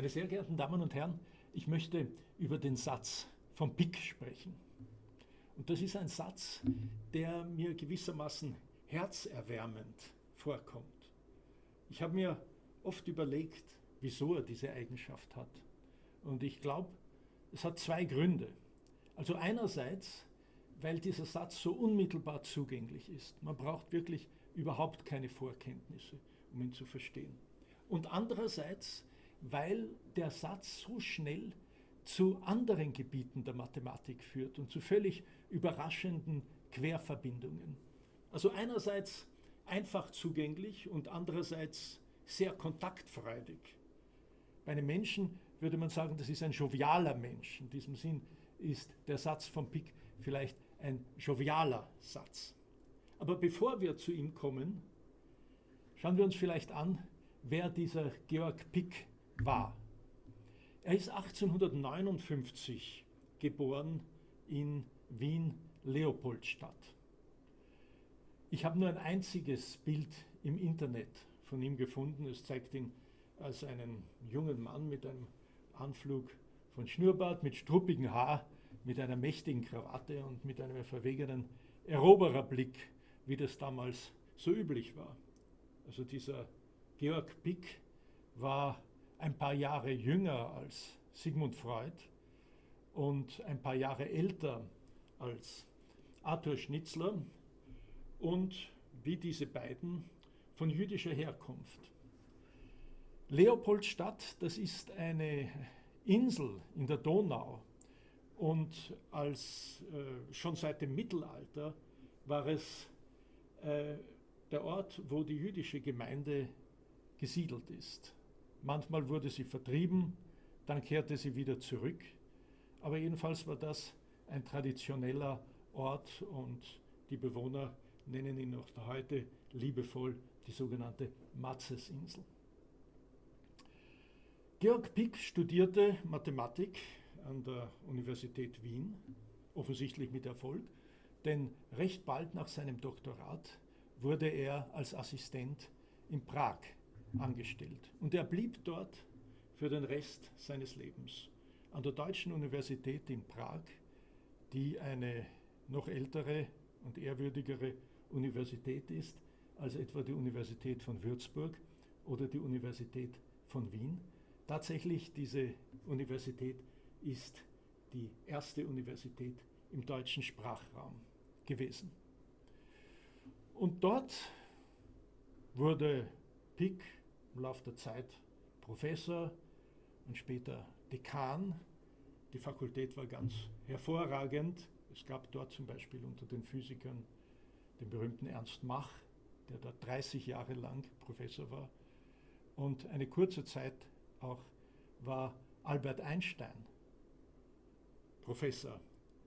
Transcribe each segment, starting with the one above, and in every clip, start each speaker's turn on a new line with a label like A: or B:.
A: Meine sehr geehrten Damen und Herren, ich möchte über den Satz von Pick sprechen. Und das ist ein Satz, der mir gewissermaßen herzerwärmend vorkommt. Ich habe mir oft überlegt, wieso er diese Eigenschaft hat. Und ich glaube, es hat zwei Gründe. Also einerseits, weil dieser Satz so unmittelbar zugänglich ist. Man braucht wirklich überhaupt keine Vorkenntnisse, um ihn zu verstehen. Und andererseits, weil der Satz so schnell zu anderen Gebieten der Mathematik führt und zu völlig überraschenden Querverbindungen. Also einerseits einfach zugänglich und andererseits sehr kontaktfreudig. Bei einem Menschen würde man sagen, das ist ein jovialer Mensch. In diesem Sinn ist der Satz von Pick vielleicht ein jovialer Satz. Aber bevor wir zu ihm kommen, schauen wir uns vielleicht an, wer dieser Georg Pick war. Er ist 1859 geboren in Wien-Leopoldstadt. Ich habe nur ein einziges Bild im Internet von ihm gefunden. Es zeigt ihn als einen jungen Mann mit einem Anflug von Schnurrbart, mit struppigem Haar, mit einer mächtigen Krawatte und mit einem verwegenen Erobererblick, wie das damals so üblich war. Also dieser Georg Pick war ein paar Jahre jünger als Sigmund Freud und ein paar Jahre älter als Arthur Schnitzler und wie diese beiden von jüdischer Herkunft. Leopoldstadt, das ist eine Insel in der Donau und als äh, schon seit dem Mittelalter war es äh, der Ort, wo die jüdische Gemeinde gesiedelt ist. Manchmal wurde sie vertrieben, dann kehrte sie wieder zurück. Aber jedenfalls war das ein traditioneller Ort und die Bewohner nennen ihn noch heute liebevoll die sogenannte Matzesinsel. Georg Pick studierte Mathematik an der Universität Wien, offensichtlich mit Erfolg, denn recht bald nach seinem Doktorat wurde er als Assistent in Prag angestellt. Und er blieb dort für den Rest seines Lebens. An der Deutschen Universität in Prag, die eine noch ältere und ehrwürdigere Universität ist als etwa die Universität von Würzburg oder die Universität von Wien. Tatsächlich, diese Universität ist die erste Universität im deutschen Sprachraum gewesen. Und dort wurde Pick im Laufe der Zeit Professor und später Dekan. Die Fakultät war ganz hervorragend. Es gab dort zum Beispiel unter den Physikern den berühmten Ernst Mach, der dort 30 Jahre lang Professor war. Und eine kurze Zeit auch war Albert Einstein Professor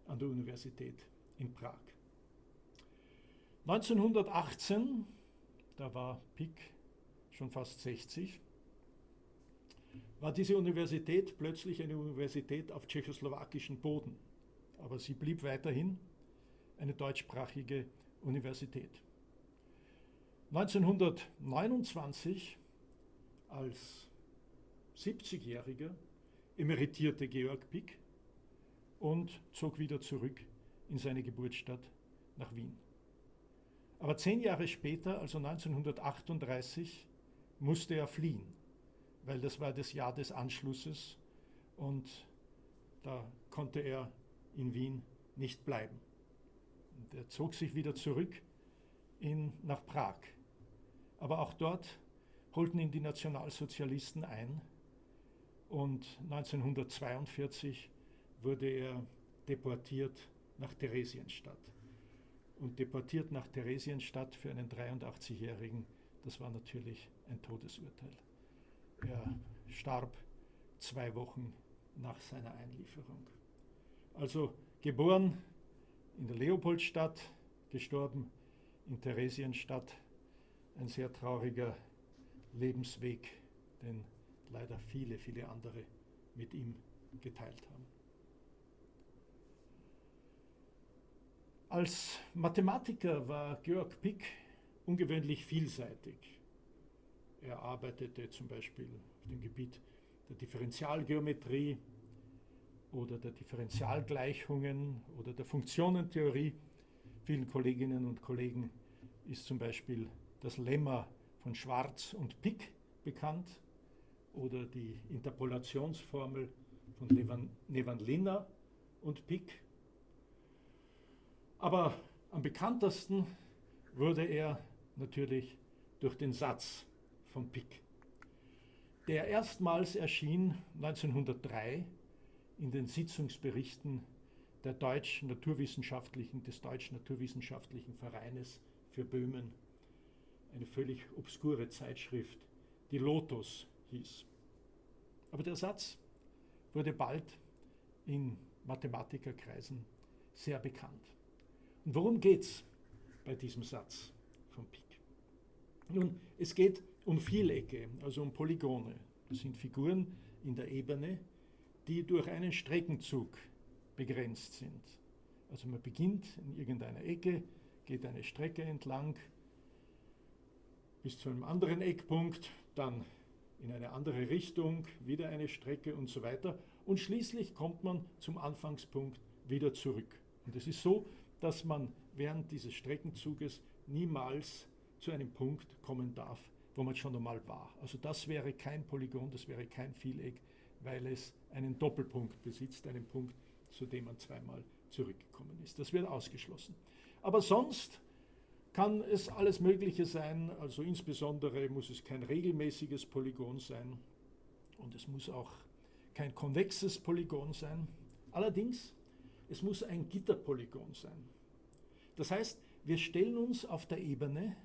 A: an der Universität in Prag. 1918, da war Pick schon fast 60, war diese Universität plötzlich eine Universität auf tschechoslowakischem Boden. Aber sie blieb weiterhin eine deutschsprachige Universität. 1929 als 70-Jähriger emeritierte Georg Pick und zog wieder zurück in seine Geburtsstadt nach Wien. Aber zehn Jahre später, also 1938, musste er fliehen, weil das war das Jahr des Anschlusses und da konnte er in Wien nicht bleiben. Und er zog sich wieder zurück in, nach Prag. Aber auch dort holten ihn die Nationalsozialisten ein und 1942 wurde er deportiert nach Theresienstadt. Und deportiert nach Theresienstadt für einen 83-Jährigen, das war natürlich ein Todesurteil. Er starb zwei Wochen nach seiner Einlieferung. Also geboren in der Leopoldstadt, gestorben in Theresienstadt. Ein sehr trauriger Lebensweg, den leider viele, viele andere mit ihm geteilt haben. Als Mathematiker war Georg Pick ungewöhnlich vielseitig. Er arbeitete zum Beispiel auf dem Gebiet der Differentialgeometrie oder der Differentialgleichungen oder der Funktionentheorie. Vielen Kolleginnen und Kollegen ist zum Beispiel das Lemma von Schwarz und Pick bekannt oder die Interpolationsformel von Nevanlina und Pick. Aber am bekanntesten wurde er natürlich durch den Satz von Pick, der erstmals erschien 1903 in den Sitzungsberichten der deutschen naturwissenschaftlichen, des Deutschen Naturwissenschaftlichen Vereines für Böhmen, eine völlig obskure Zeitschrift, die Lotus hieß. Aber der Satz wurde bald in Mathematikerkreisen sehr bekannt. Und worum geht es bei diesem Satz von Pick? Nun, es geht um Vielecke, also um Polygone. Das sind Figuren in der Ebene, die durch einen Streckenzug begrenzt sind. Also man beginnt in irgendeiner Ecke, geht eine Strecke entlang bis zu einem anderen Eckpunkt, dann in eine andere Richtung, wieder eine Strecke und so weiter. Und schließlich kommt man zum Anfangspunkt wieder zurück. Und es ist so, dass man während dieses Streckenzuges niemals zu einem Punkt kommen darf, wo man schon einmal war. Also das wäre kein Polygon, das wäre kein Vieleck, weil es einen Doppelpunkt besitzt, einen Punkt, zu dem man zweimal zurückgekommen ist. Das wird ausgeschlossen. Aber sonst kann es alles Mögliche sein, also insbesondere muss es kein regelmäßiges Polygon sein und es muss auch kein konvexes Polygon sein. Allerdings, es muss ein Gitterpolygon sein. Das heißt, wir stellen uns auf der Ebene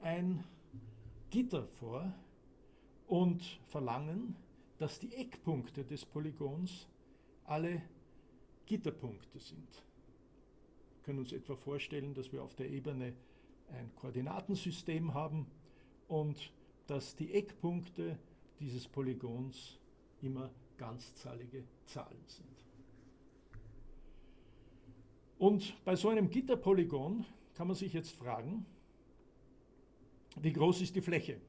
A: ein Gitter vor und verlangen, dass die Eckpunkte des Polygons alle Gitterpunkte sind. Wir können uns etwa vorstellen, dass wir auf der Ebene ein Koordinatensystem haben und dass die Eckpunkte dieses Polygons immer ganzzahlige Zahlen sind. Und bei so einem Gitterpolygon kann man sich jetzt fragen, wie groß ist die Fläche?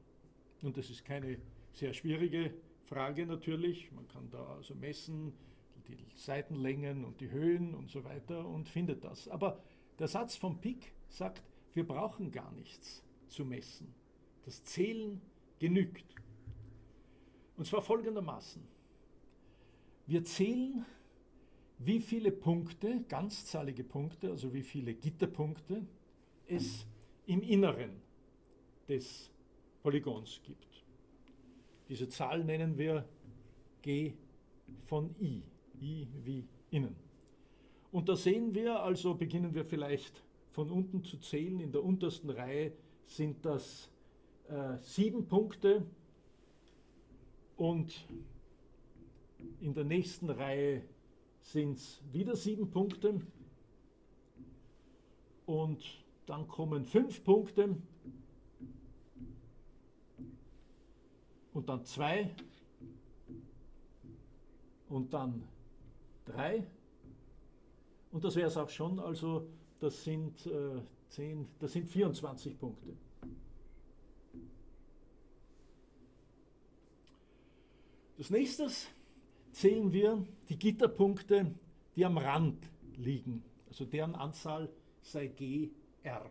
A: Und das ist keine sehr schwierige Frage natürlich. Man kann da also messen, die Seitenlängen und die Höhen und so weiter und findet das. Aber der Satz von Pick sagt, wir brauchen gar nichts zu messen. Das Zählen genügt. Und zwar folgendermaßen. Wir zählen, wie viele Punkte, ganzzahlige Punkte, also wie viele Gitterpunkte es im Inneren des Polygons gibt. Diese Zahl nennen wir G von I, I wie innen. Und da sehen wir, also beginnen wir vielleicht von unten zu zählen, in der untersten Reihe sind das äh, sieben Punkte und in der nächsten Reihe sind es wieder sieben Punkte und dann kommen fünf Punkte und dann zwei und dann drei. Und das wäre es auch schon, also das sind, äh, 10, das sind 24 Punkte. Das nächste zählen wir die Gitterpunkte, die am Rand liegen. Also deren Anzahl sei GR.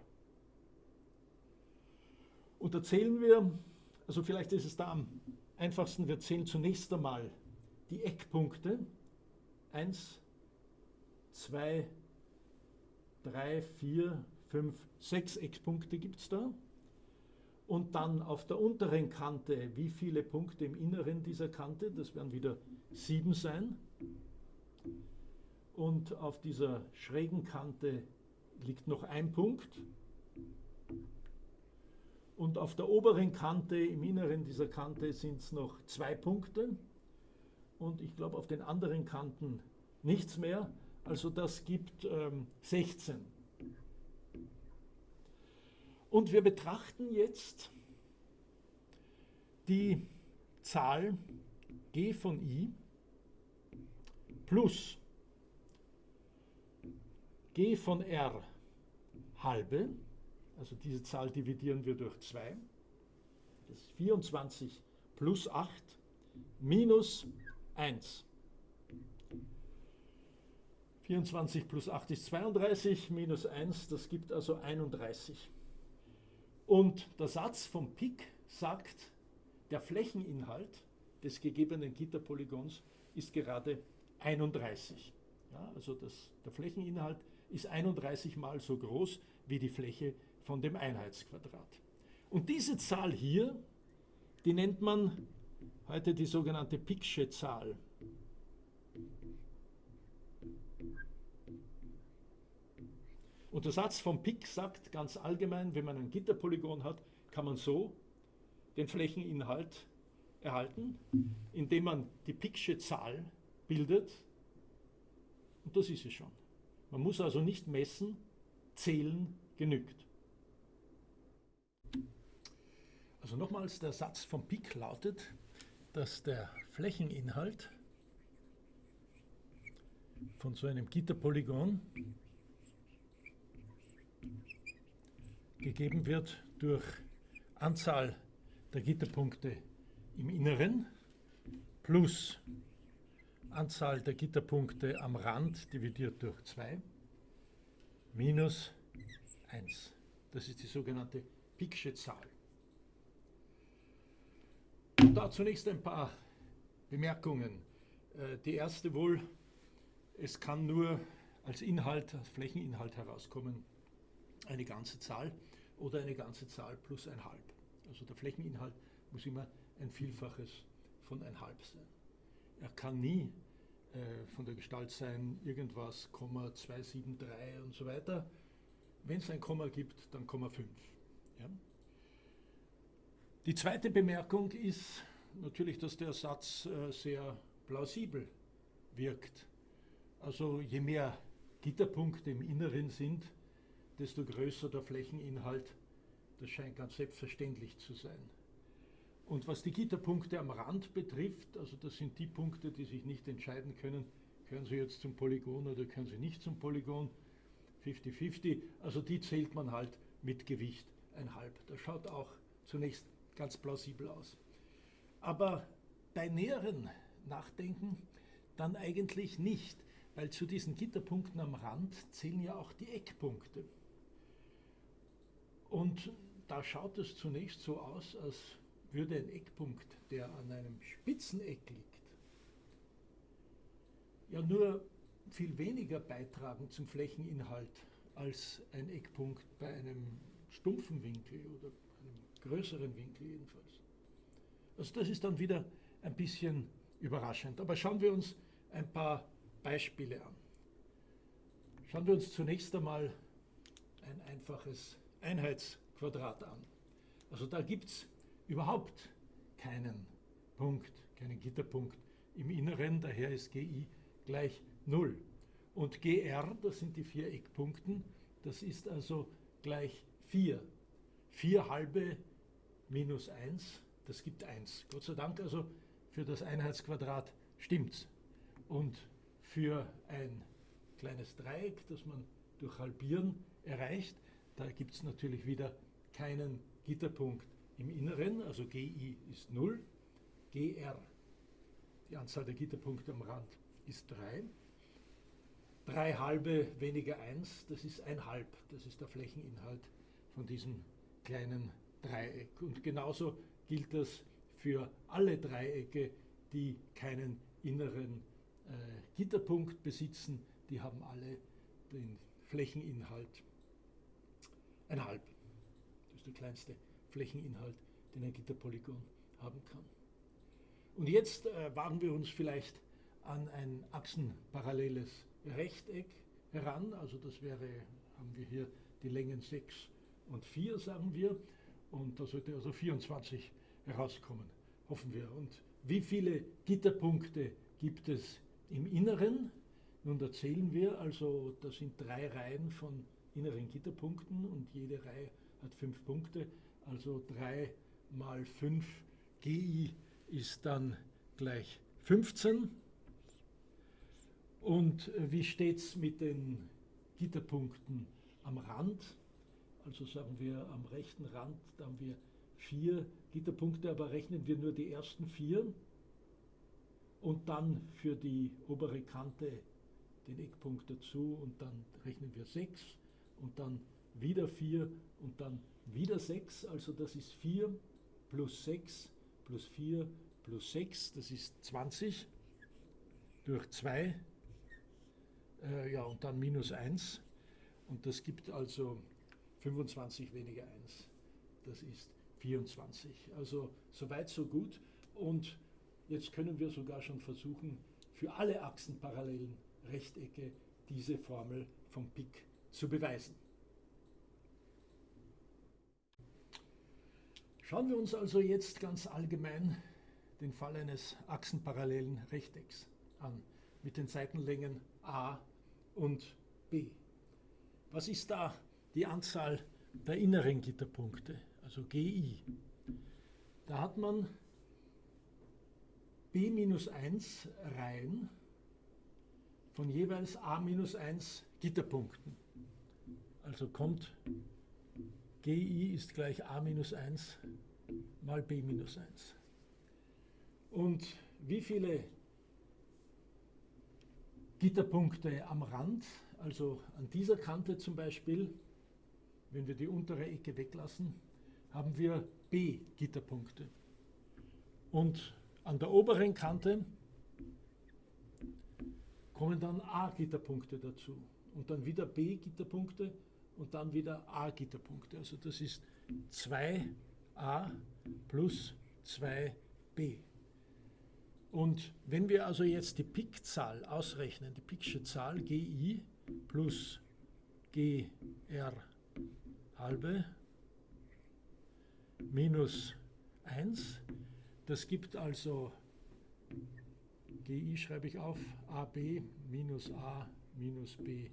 A: Und da zählen wir also vielleicht ist es da am einfachsten, wir zählen zunächst einmal die Eckpunkte. Eins, zwei, drei, vier, fünf, sechs Eckpunkte gibt es da. Und dann auf der unteren Kante, wie viele Punkte im Inneren dieser Kante, das werden wieder sieben sein. Und auf dieser schrägen Kante liegt noch ein Punkt. Und auf der oberen Kante, im Inneren dieser Kante, sind es noch zwei Punkte. Und ich glaube, auf den anderen Kanten nichts mehr. Also das gibt ähm, 16. Und wir betrachten jetzt die Zahl g von i plus g von r halbe also diese Zahl dividieren wir durch 2. Das ist 24 plus 8 minus 1. 24 plus 8 ist 32, minus 1, das gibt also 31. Und der Satz vom Pik sagt, der Flächeninhalt des gegebenen Gitterpolygons ist gerade 31. Ja, also das, der Flächeninhalt ist 31 mal so groß wie die Fläche von dem Einheitsquadrat. Und diese Zahl hier, die nennt man heute die sogenannte Picksche Zahl. Und der Satz vom Pick sagt ganz allgemein, wenn man ein Gitterpolygon hat, kann man so den Flächeninhalt erhalten, indem man die Picksche Zahl bildet. Und das ist es schon. Man muss also nicht messen, zählen genügt. Also nochmals, der Satz vom Pick lautet, dass der Flächeninhalt von so einem Gitterpolygon gegeben wird durch Anzahl der Gitterpunkte im Inneren plus Anzahl der Gitterpunkte am Rand dividiert durch 2 minus 1. Das ist die sogenannte Picksche Zahl. Und da zunächst ein paar Bemerkungen. Äh, die erste wohl, es kann nur als Inhalt, als Flächeninhalt herauskommen, eine ganze Zahl oder eine ganze Zahl plus ein halb. Also der Flächeninhalt muss immer ein Vielfaches von ein halb sein. Er kann nie äh, von der Gestalt sein, irgendwas, Komma 273 und so weiter. Wenn es ein Komma gibt, dann Komma 5. Ja? Die zweite Bemerkung ist natürlich, dass der Satz äh, sehr plausibel wirkt. Also je mehr Gitterpunkte im Inneren sind, desto größer der Flächeninhalt. Das scheint ganz selbstverständlich zu sein. Und was die Gitterpunkte am Rand betrifft, also das sind die Punkte, die sich nicht entscheiden können, gehören sie jetzt zum Polygon oder gehören sie nicht zum Polygon, 50-50, also die zählt man halt mit Gewicht ein halb. Das schaut auch zunächst ganz plausibel aus. Aber bei näheren Nachdenken dann eigentlich nicht, weil zu diesen Gitterpunkten am Rand zählen ja auch die Eckpunkte. Und da schaut es zunächst so aus, als würde ein Eckpunkt, der an einem Spitzeneck liegt, ja nur viel weniger beitragen zum Flächeninhalt als ein Eckpunkt bei einem stumpfen Winkel oder größeren Winkel jedenfalls. Also das ist dann wieder ein bisschen überraschend. Aber schauen wir uns ein paar Beispiele an. Schauen wir uns zunächst einmal ein einfaches Einheitsquadrat an. Also da gibt es überhaupt keinen Punkt, keinen Gitterpunkt im Inneren, daher ist GI gleich 0. Und GR, das sind die vier Eckpunkten, das ist also gleich 4. 4 halbe minus 1, das gibt 1. Gott sei Dank also für das Einheitsquadrat stimmt's. Und für ein kleines Dreieck, das man durch Halbieren erreicht, da gibt es natürlich wieder keinen Gitterpunkt im Inneren, also GI ist 0, GR, die Anzahl der Gitterpunkte am Rand, ist 3. 3 halbe weniger 1, das ist 1 halb, das ist der Flächeninhalt von diesem kleinen Dreieck. Und genauso gilt das für alle Dreiecke, die keinen inneren äh, Gitterpunkt besitzen, die haben alle den Flächeninhalt ein halb. Das ist der kleinste Flächeninhalt, den ein Gitterpolygon haben kann. Und jetzt äh, wagen wir uns vielleicht an ein achsenparalleles Rechteck heran. Also das wäre, haben wir hier die Längen 6 und 4, sagen wir. Und da sollte also 24 herauskommen, hoffen wir. Und wie viele Gitterpunkte gibt es im Inneren? Nun, da zählen wir, also das sind drei Reihen von inneren Gitterpunkten und jede Reihe hat fünf Punkte. Also 3 mal 5 GI ist dann gleich 15. Und äh, wie steht es mit den Gitterpunkten am Rand? Also sagen wir am rechten Rand, da haben wir vier Gitterpunkte, aber rechnen wir nur die ersten vier, und dann für die obere Kante den Eckpunkt dazu und dann rechnen wir 6 und dann wieder 4 und dann wieder 6, also das ist 4 plus 6 plus 4 plus 6, das ist 20 durch 2, äh, ja und dann minus 1 und das gibt also 25 weniger 1, das ist 24. Also soweit so gut und jetzt können wir sogar schon versuchen, für alle achsenparallelen Rechtecke diese Formel vom Pik zu beweisen. Schauen wir uns also jetzt ganz allgemein den Fall eines achsenparallelen Rechtecks an mit den Seitenlängen a und b. Was ist da die Anzahl der inneren Gitterpunkte, also GI? Da hat man b minus 1 Reihen von jeweils a minus 1 Gitterpunkten. Also kommt GI ist gleich a minus 1 mal b minus 1. Und wie viele Gitterpunkte am Rand, also an dieser Kante zum Beispiel, wenn wir die untere Ecke weglassen, haben wir B-Gitterpunkte. Und an der oberen Kante kommen dann A-Gitterpunkte dazu und dann wieder B-Gitterpunkte und dann wieder A-Gitterpunkte. Also das ist 2a plus 2b. Und wenn wir also jetzt die Pikzahl ausrechnen, die Piksche Zahl gi plus gr halbe minus 1, das gibt also GI schreibe ich auf, AB minus A minus B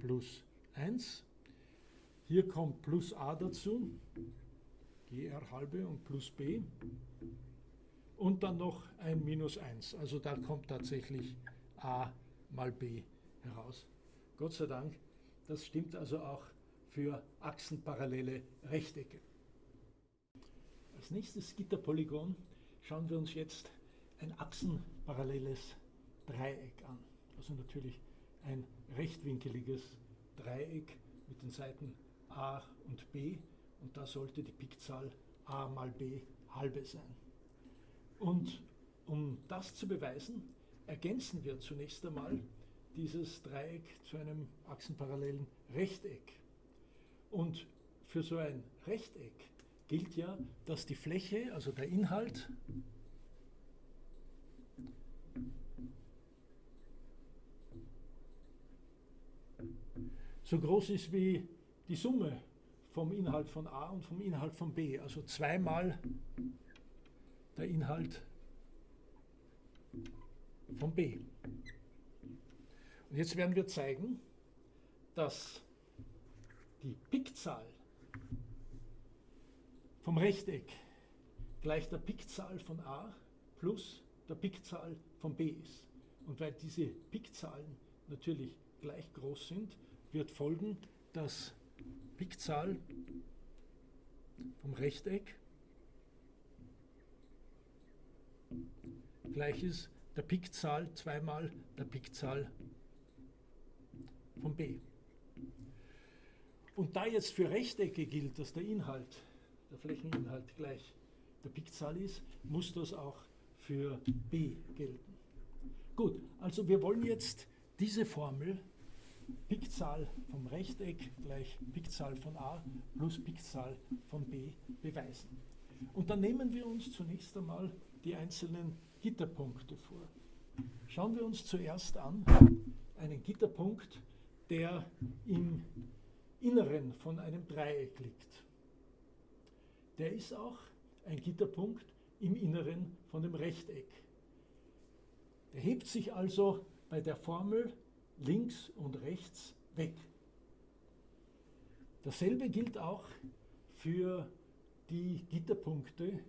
A: plus 1. Hier kommt plus A dazu, GR halbe und plus B. Und dann noch ein minus 1. Also da kommt tatsächlich A mal B heraus. Gott sei Dank, das stimmt also auch für achsenparallele Rechtecke. Als nächstes Gitterpolygon schauen wir uns jetzt ein achsenparalleles Dreieck an. Also natürlich ein rechtwinkeliges Dreieck mit den Seiten a und b und da sollte die Pikzahl a mal b halbe sein. Und um das zu beweisen, ergänzen wir zunächst einmal dieses Dreieck zu einem achsenparallelen Rechteck. Und für so ein Rechteck gilt ja, dass die Fläche, also der Inhalt, so groß ist wie die Summe vom Inhalt von A und vom Inhalt von B. Also zweimal der Inhalt von B. Und jetzt werden wir zeigen, dass die Pikzahl vom Rechteck gleich der Pikzahl von A plus der Pikzahl von B ist. Und weil diese Pikzahlen natürlich gleich groß sind, wird folgen, dass Pikzahl vom Rechteck gleich ist der Pikzahl zweimal der Pikzahl von b. Und da jetzt für Rechtecke gilt, dass der Inhalt, der Flächeninhalt gleich der Pikzahl ist, muss das auch für b gelten. Gut, also wir wollen jetzt diese Formel Pikzahl vom Rechteck gleich Pikzahl von a plus Pikzahl von b beweisen. Und dann nehmen wir uns zunächst einmal die einzelnen Gitterpunkte vor. Schauen wir uns zuerst an einen Gitterpunkt, der im Inneren von einem Dreieck liegt. Der ist auch ein Gitterpunkt im Inneren von dem Rechteck. Der hebt sich also bei der Formel links und rechts weg. Dasselbe gilt auch für die Gitterpunkte,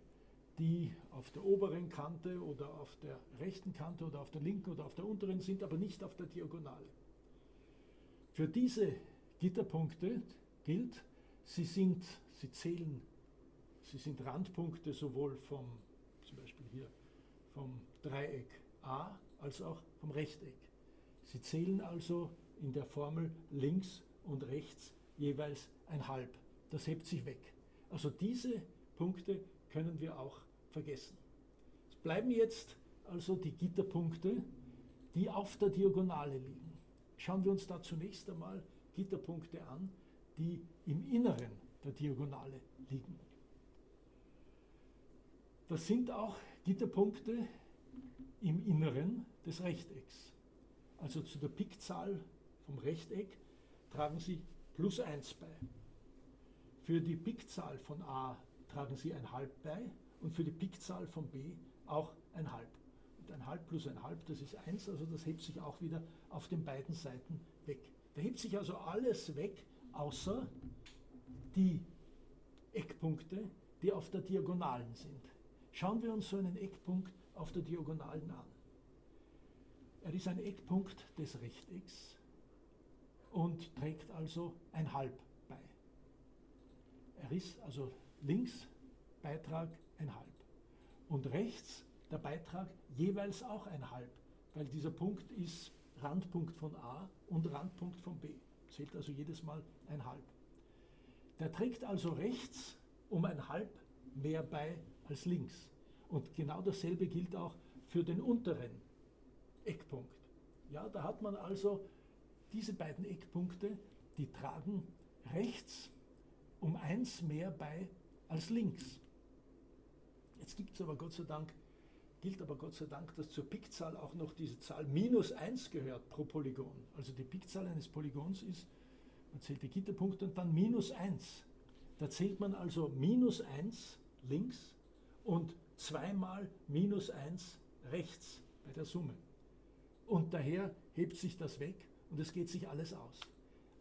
A: die auf der oberen Kante oder auf der rechten Kante oder auf der linken oder auf der unteren sind, aber nicht auf der Diagonale. Für diese Gitterpunkte gilt, sie sind, sie zählen, sie sind Randpunkte sowohl vom, zum Beispiel hier, vom Dreieck a als auch vom Rechteck. Sie zählen also in der Formel links und rechts jeweils ein halb. Das hebt sich weg. Also diese Punkte können wir auch vergessen. Es bleiben jetzt also die Gitterpunkte, die auf der Diagonale liegen. Schauen wir uns da zunächst einmal Gitterpunkte an, die im Inneren der Diagonale liegen. Das sind auch Gitterpunkte im Inneren des Rechtecks. Also zu der Pikzahl vom Rechteck tragen Sie plus 1 bei. Für die Pikzahl von a tragen Sie ein halb bei und für die Pikzahl von b auch ein halb. Und ein halb plus ein halb, das ist 1, also das hebt sich auch wieder auf den beiden Seiten weg. Da hebt sich also alles weg, außer die Eckpunkte, die auf der Diagonalen sind. Schauen wir uns so einen Eckpunkt auf der Diagonalen an. Er ist ein Eckpunkt des Rechtecks und trägt also ein Halb bei. Er ist also links Beitrag ein Halb und rechts der Beitrag jeweils auch ein Halb, weil dieser Punkt ist Randpunkt von A und Randpunkt von B. Zählt also jedes Mal ein Halb. Der trägt also rechts um ein Halb mehr bei als links. Und genau dasselbe gilt auch für den unteren Eckpunkt. Ja, da hat man also diese beiden Eckpunkte, die tragen rechts um eins mehr bei als links. Jetzt gibt es aber Gott sei Dank, gilt aber Gott sei Dank, dass zur Pikzahl auch noch diese Zahl minus 1 gehört pro Polygon. Also die Pikzahl eines Polygons ist, man zählt die Gitterpunkte und dann minus 1. Da zählt man also minus 1 links und zweimal minus 1 rechts bei der Summe. Und daher hebt sich das weg und es geht sich alles aus.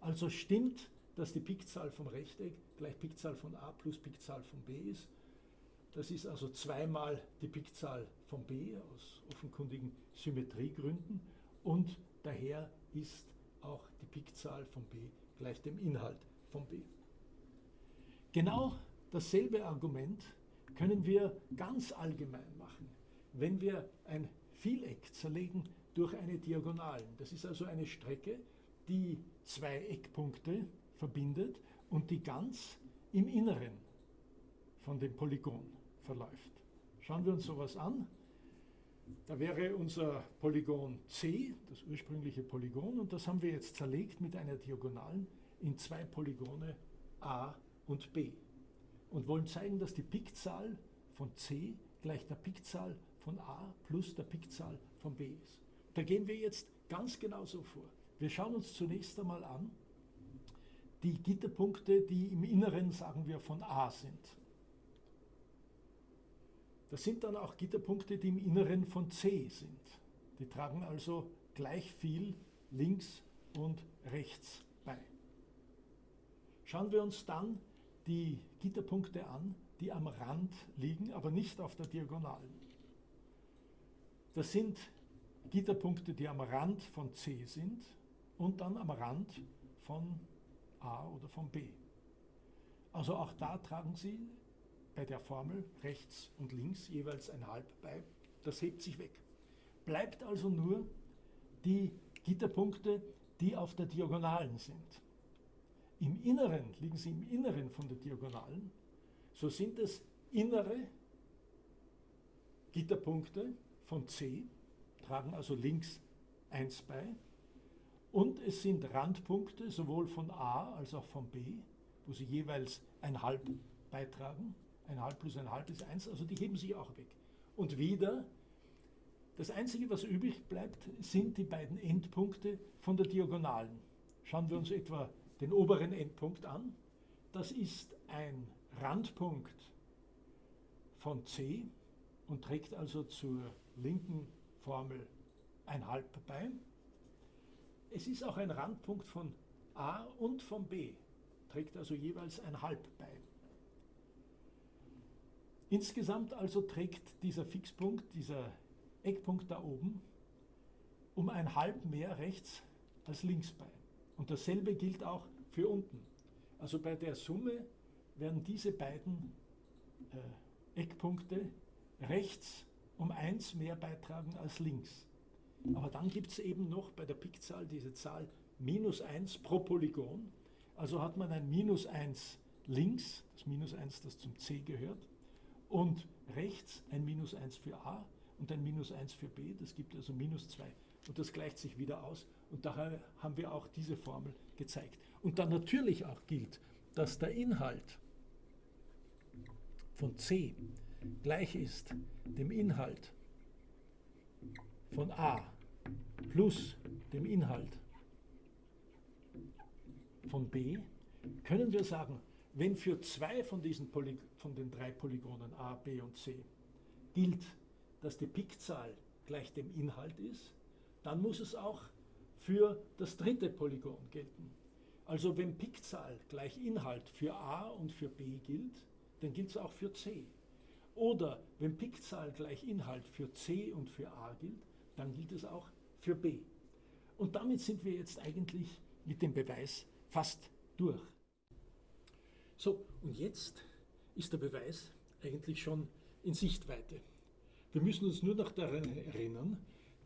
A: Also stimmt, dass die Pikzahl vom Rechteck gleich Pikzahl von a plus Pikzahl von b ist. Das ist also zweimal die Pikzahl von b aus offenkundigen Symmetriegründen und daher ist auch die Pikzahl von b gleich dem Inhalt von b. Genau dasselbe Argument können wir ganz allgemein machen. Wenn wir ein Vieleck zerlegen durch eine Diagonalen, das ist also eine Strecke, die zwei Eckpunkte verbindet und die ganz im Inneren von dem Polygon verläuft. Schauen wir uns sowas an. Da wäre unser Polygon C, das ursprüngliche Polygon, und das haben wir jetzt zerlegt mit einer Diagonalen in zwei Polygone A und B und wollen zeigen, dass die Pikzahl von C gleich der Pikzahl von A plus der Pikzahl von B ist. Da gehen wir jetzt ganz genau so vor. Wir schauen uns zunächst einmal an die Gitterpunkte, die im Inneren, sagen wir, von A sind. Das sind dann auch Gitterpunkte, die im Inneren von C sind. Die tragen also gleich viel links und rechts bei. Schauen wir uns dann die Gitterpunkte an, die am Rand liegen, aber nicht auf der Diagonalen. Das sind Gitterpunkte, die am Rand von C sind und dann am Rand von A oder von B. Also auch da tragen Sie bei der Formel rechts und links jeweils ein Halb bei. Das hebt sich weg. Bleibt also nur die Gitterpunkte, die auf der Diagonalen sind. Im Inneren, liegen sie im Inneren von der Diagonalen, so sind es innere Gitterpunkte von C, tragen also links 1 bei, und es sind Randpunkte sowohl von A als auch von B, wo sie jeweils ein Halb beitragen. Ein Halb plus ein Halb ist 1, also die heben sich auch weg. Und wieder, das Einzige, was übrig bleibt, sind die beiden Endpunkte von der Diagonalen. Schauen wir uns etwa den oberen Endpunkt an. Das ist ein Randpunkt von C und trägt also zur linken Formel ein Halb bei. Es ist auch ein Randpunkt von A und von B, trägt also jeweils ein Halb bei. Insgesamt also trägt dieser Fixpunkt, dieser Eckpunkt da oben, um ein Halb mehr rechts als links bei. Und dasselbe gilt auch für unten. Also bei der Summe werden diese beiden äh, Eckpunkte rechts um 1 mehr beitragen als links. Aber dann gibt es eben noch bei der Pickzahl diese Zahl minus 1 pro Polygon. Also hat man ein minus 1 links, das minus 1, das zum C gehört, und rechts ein minus 1 für A und ein minus 1 für B, das gibt also minus 2. Und das gleicht sich wieder aus und daher haben wir auch diese Formel gezeigt. Und dann natürlich auch gilt, dass der Inhalt von C gleich ist dem Inhalt von A plus dem Inhalt von B, können wir sagen, wenn für zwei von diesen von den drei Polygonen A, B und C gilt, dass die Pickzahl gleich dem Inhalt ist, dann muss es auch für das dritte Polygon gelten. Also wenn Pickzahl gleich Inhalt für A und für B gilt, dann gilt es auch für C. Oder wenn Pickzahl gleich Inhalt für C und für A gilt, dann gilt es auch für B. Und damit sind wir jetzt eigentlich mit dem Beweis fast durch. So, und jetzt ist der Beweis eigentlich schon in Sichtweite. Wir müssen uns nur noch daran erinnern,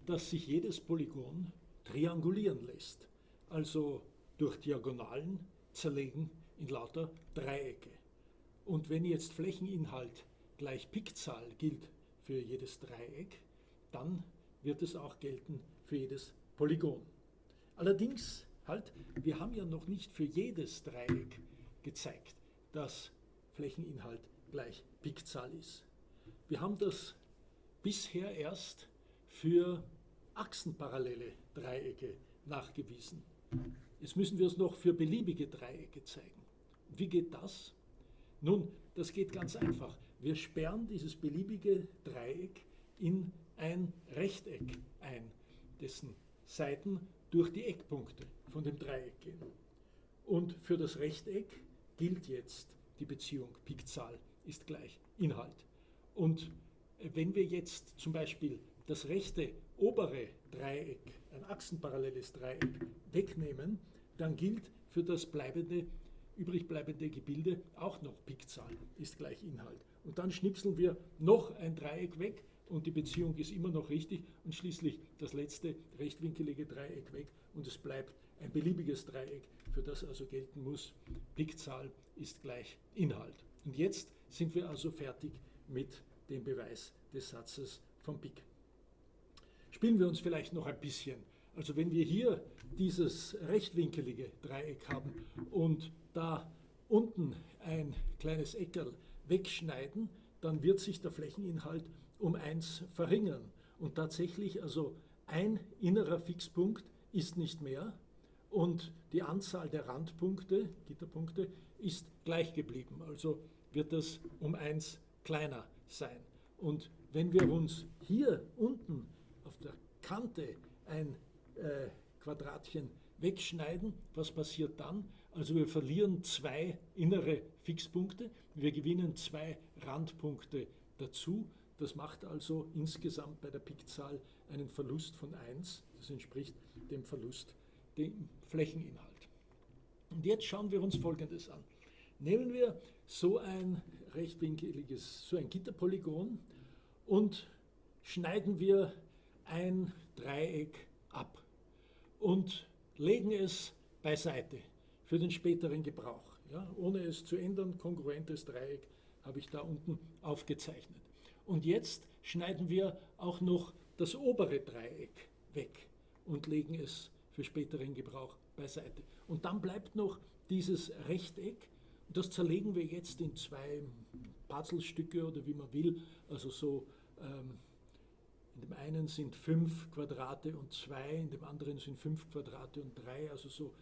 A: dass sich jedes Polygon triangulieren lässt, also durch Diagonalen zerlegen in lauter Dreiecke. Und wenn jetzt Flächeninhalt gleich Pickzahl gilt für jedes Dreieck, dann wird es auch gelten für jedes Polygon. Allerdings halt, wir haben ja noch nicht für jedes Dreieck gezeigt, dass Flächeninhalt gleich Pickzahl ist. Wir haben das bisher erst für achsenparallele Dreiecke nachgewiesen. Jetzt müssen wir es noch für beliebige Dreiecke zeigen. Wie geht das? Nun, das geht ganz einfach. Wir sperren dieses beliebige Dreieck in ein Rechteck ein, dessen Seiten durch die Eckpunkte von dem Dreieck gehen. Und für das Rechteck gilt jetzt die Beziehung Pickzahl ist gleich Inhalt. Und wenn wir jetzt zum Beispiel das rechte obere Dreieck, ein achsenparalleles Dreieck, wegnehmen, dann gilt für das bleibende, übrig bleibende Gebilde auch noch Pickzahl ist gleich Inhalt. Und dann schnipseln wir noch ein Dreieck weg und die Beziehung ist immer noch richtig und schließlich das letzte rechtwinkelige Dreieck weg und es bleibt ein beliebiges Dreieck, für das also gelten muss, Pickzahl ist gleich Inhalt. Und jetzt sind wir also fertig mit dem Beweis des Satzes von Pick. Spielen wir uns vielleicht noch ein bisschen. Also wenn wir hier dieses rechtwinkelige Dreieck haben und da unten ein kleines Eckerl wegschneiden, dann wird sich der Flächeninhalt um 1 verringern. Und tatsächlich, also ein innerer Fixpunkt ist nicht mehr und die Anzahl der Randpunkte, Gitterpunkte, ist gleich geblieben. Also wird das um 1 kleiner sein. Und wenn wir uns hier unten auf der Kante ein äh, Quadratchen wegschneiden, was passiert dann? Also wir verlieren zwei innere Fixpunkte, wir gewinnen zwei Randpunkte dazu. Das macht also insgesamt bei der Pickzahl einen Verlust von 1. Das entspricht dem Verlust dem Flächeninhalt. Und jetzt schauen wir uns Folgendes an. Nehmen wir so ein rechtwinkeliges, so ein Gitterpolygon und schneiden wir ein Dreieck ab und legen es beiseite für den späteren Gebrauch. Ja, ohne es zu ändern, kongruentes Dreieck habe ich da unten aufgezeichnet. Und jetzt schneiden wir auch noch das obere Dreieck weg und legen es für späteren Gebrauch beiseite. Und dann bleibt noch dieses Rechteck, das zerlegen wir jetzt in zwei Puzzlestücke oder wie man will, also so ähm, in dem einen sind fünf Quadrate und zwei, in dem anderen sind fünf Quadrate und drei, also so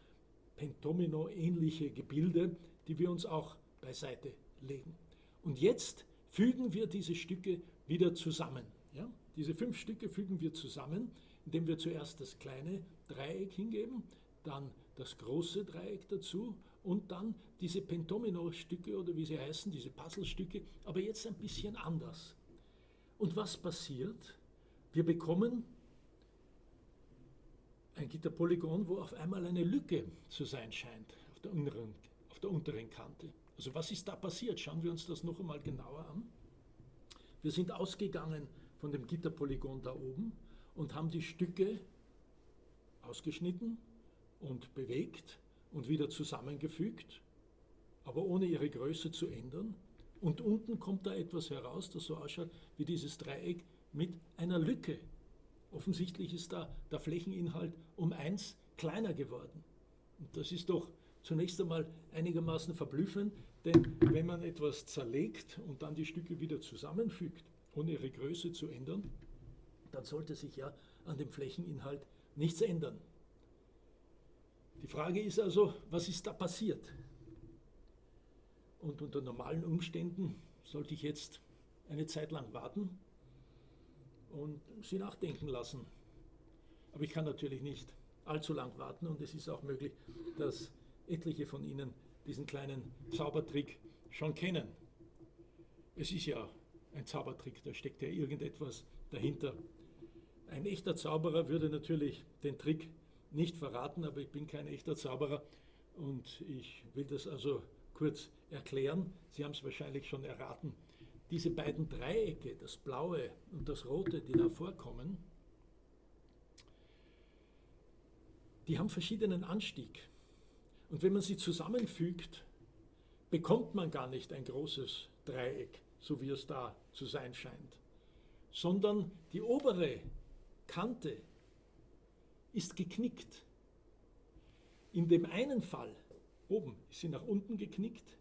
A: Pentomino-ähnliche Gebilde, die wir uns auch beiseite legen. Und jetzt fügen wir diese Stücke wieder zusammen. Ja? Diese fünf Stücke fügen wir zusammen, indem wir zuerst das kleine Dreieck hingeben, dann das große Dreieck dazu und dann diese Pentomino-Stücke oder wie sie heißen, diese Puzzlestücke, aber jetzt ein bisschen anders. Und was passiert? Wir bekommen ein Gitterpolygon, wo auf einmal eine Lücke zu sein scheint auf der, unteren, auf der unteren Kante. Also was ist da passiert? Schauen wir uns das noch einmal genauer an. Wir sind ausgegangen von dem Gitterpolygon da oben und haben die Stücke ausgeschnitten und bewegt und wieder zusammengefügt, aber ohne ihre Größe zu ändern. Und unten kommt da etwas heraus, das so ausschaut wie dieses Dreieck mit einer Lücke. Offensichtlich ist da der Flächeninhalt um eins kleiner geworden. Und das ist doch zunächst einmal einigermaßen verblüffend, denn wenn man etwas zerlegt und dann die Stücke wieder zusammenfügt, ohne ihre Größe zu ändern, dann sollte sich ja an dem Flächeninhalt nichts ändern. Die Frage ist also, was ist da passiert? Und unter normalen Umständen sollte ich jetzt eine Zeit lang warten und Sie nachdenken lassen. Aber ich kann natürlich nicht allzu lang warten und es ist auch möglich, dass etliche von Ihnen diesen kleinen Zaubertrick schon kennen. Es ist ja ein Zaubertrick, da steckt ja irgendetwas dahinter. Ein echter Zauberer würde natürlich den Trick nicht verraten, aber ich bin kein echter Zauberer und ich will das also kurz erklären. Sie haben es wahrscheinlich schon erraten. Diese beiden Dreiecke, das blaue und das rote, die da vorkommen, die haben verschiedenen Anstieg. Und wenn man sie zusammenfügt, bekommt man gar nicht ein großes Dreieck, so wie es da zu sein scheint, sondern die obere Kante ist geknickt. In dem einen Fall, oben, ist sie nach unten geknickt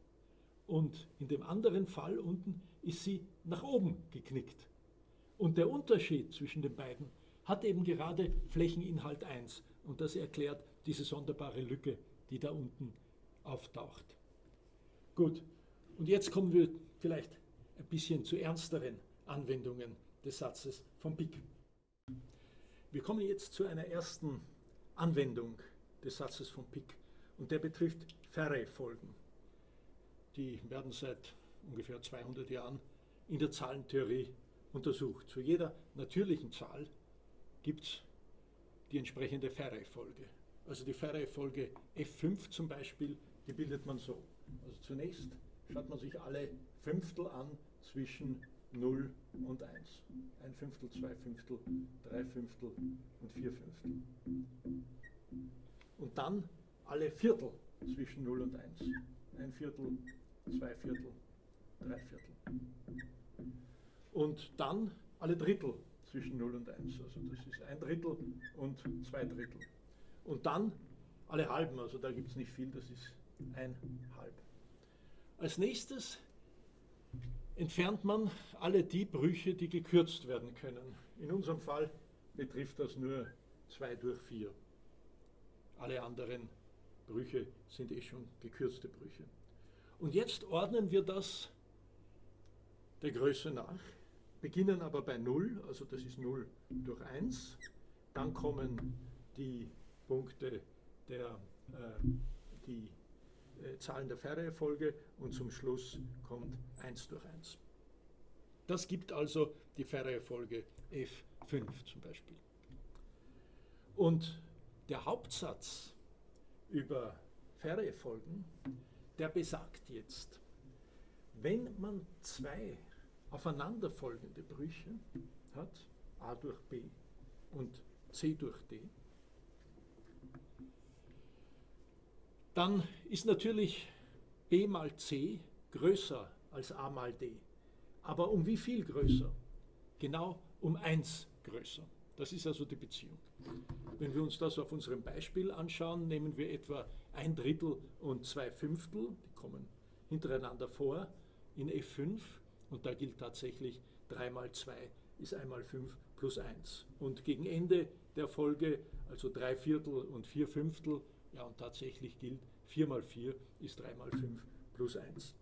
A: und in dem anderen Fall unten ist sie nach oben geknickt. Und der Unterschied zwischen den beiden hat eben gerade Flächeninhalt 1 und das erklärt diese sonderbare Lücke, die da unten auftaucht. Gut, und jetzt kommen wir vielleicht ein bisschen zu ernsteren Anwendungen des Satzes von Pick. Wir kommen jetzt zu einer ersten Anwendung des Satzes von Pick und der betrifft Ferre-Folgen. Die werden seit ungefähr 200 Jahren in der Zahlentheorie untersucht. Zu jeder natürlichen Zahl gibt es die entsprechende Ferre-Folge. Also die Ferre-Folge F5 zum Beispiel, die bildet man so. Also zunächst schaut man sich alle Fünftel an zwischen 0 und 1. Ein Fünftel, zwei Fünftel, drei Fünftel und vier Fünftel. Und dann alle Viertel zwischen 0 und 1. Ein Viertel, zwei Viertel, drei Viertel. Und dann alle Drittel zwischen 0 und 1. Also das ist ein Drittel und zwei Drittel. Und dann alle Halben, also da gibt es nicht viel, das ist ein Halb. Als nächstes entfernt man alle die Brüche, die gekürzt werden können. In unserem Fall betrifft das nur 2 durch 4. Alle anderen Brüche sind eh schon gekürzte Brüche. Und jetzt ordnen wir das der Größe nach, beginnen aber bei 0, also das ist 0 durch 1. Dann kommen die Punkte der, äh, die Zahlen der Ferreifolge und zum Schluss kommt 1 durch 1. Das gibt also die Ferreifolge F5 zum Beispiel. Und der Hauptsatz über Ferreifolgen, der besagt jetzt, wenn man zwei aufeinanderfolgende Brüche hat, a durch b und c durch d, dann ist natürlich b mal c größer als a mal d. Aber um wie viel größer? Genau um 1 größer. Das ist also die Beziehung. Wenn wir uns das auf unserem Beispiel anschauen, nehmen wir etwa ein Drittel und zwei Fünftel, die kommen hintereinander vor in F5 und da gilt tatsächlich 3 mal 2 ist 1 mal 5 plus 1. Und gegen Ende der Folge, also 3 Viertel und 4 Fünftel, ja, und tatsächlich gilt 4 mal 4 ist 3 mal 5 plus 1.